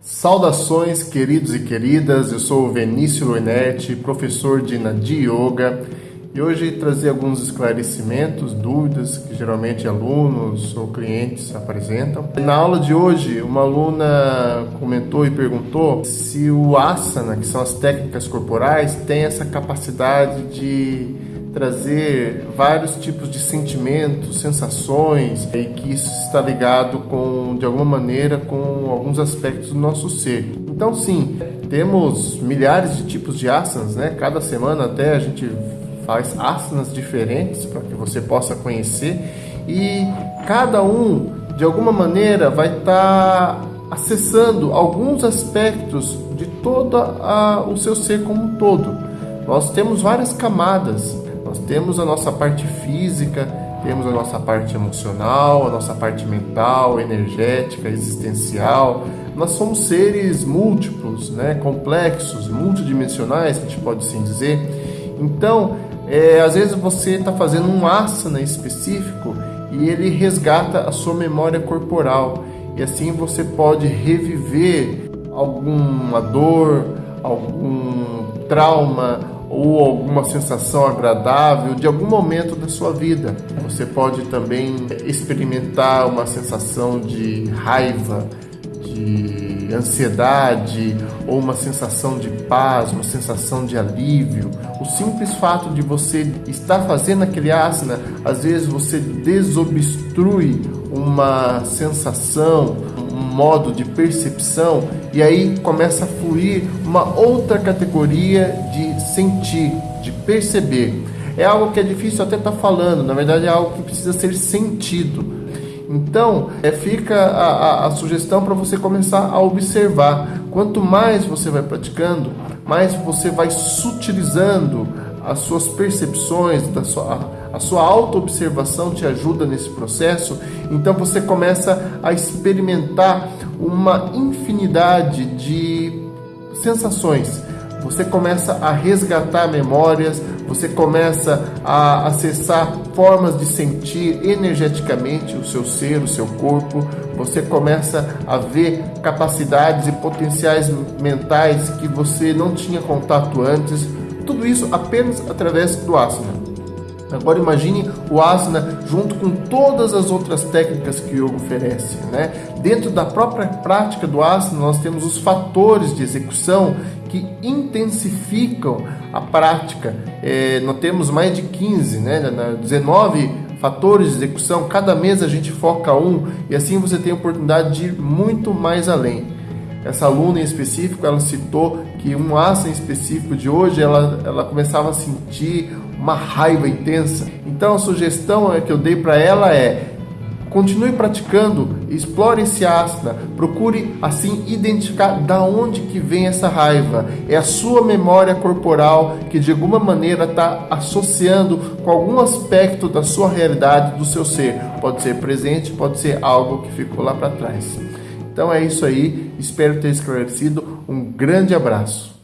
Saudações, queridos e queridas. Eu sou o Vinícius Loinetti, professor de Nadi Yoga, e hoje trazer alguns esclarecimentos, dúvidas que geralmente alunos ou clientes apresentam. Na aula de hoje, uma aluna comentou e perguntou se o asana, que são as técnicas corporais, tem essa capacidade de trazer vários tipos de sentimentos, sensações e que isso está ligado com de alguma maneira com alguns aspectos do nosso ser. Então sim, temos milhares de tipos de asanas, né? Cada semana até a gente faz asanas diferentes para que você possa conhecer e cada um de alguma maneira vai estar tá acessando alguns aspectos de todo a, o seu ser como um todo. Nós temos várias camadas nós temos a nossa parte física, temos a nossa parte emocional, a nossa parte mental, energética, existencial. Nós somos seres múltiplos, né, complexos, multidimensionais, a gente pode assim dizer. Então, é, às vezes você está fazendo um asana específico e ele resgata a sua memória corporal. E assim você pode reviver alguma dor, algum trauma, ou alguma sensação agradável de algum momento da sua vida. Você pode também experimentar uma sensação de raiva, de ansiedade ou uma sensação de paz, uma sensação de alívio. O simples fato de você estar fazendo aquele asana, às vezes você desobstrui uma sensação, modo de percepção e aí começa a fluir uma outra categoria de sentir, de perceber. É algo que é difícil até estar tá falando, na verdade é algo que precisa ser sentido. Então, é, fica a, a, a sugestão para você começar a observar. Quanto mais você vai praticando, mais você vai sutilizando as suas percepções, da sua, a sua auto-observação te ajuda nesse processo, então você começa a experimentar uma infinidade de sensações. Você começa a resgatar memórias, você começa a acessar formas de sentir energeticamente o seu ser, o seu corpo, você começa a ver capacidades e potenciais mentais que você não tinha contato antes, tudo isso apenas através do asana. Agora imagine o asana junto com todas as outras técnicas que o yoga oferece. Né? Dentro da própria prática do asana, nós temos os fatores de execução que intensificam a prática. É, nós temos mais de 15, né? 19 fatores de execução. Cada mês a gente foca um e assim você tem a oportunidade de ir muito mais além. Essa aluna em específico, ela citou que um asana específico de hoje, ela, ela começava a sentir uma raiva intensa. Então a sugestão que eu dei para ela é continue praticando, explore esse asana, procure assim identificar da onde que vem essa raiva. É a sua memória corporal que de alguma maneira está associando com algum aspecto da sua realidade, do seu ser. Pode ser presente, pode ser algo que ficou lá para trás. Então é isso aí, espero ter esclarecido. Um grande abraço.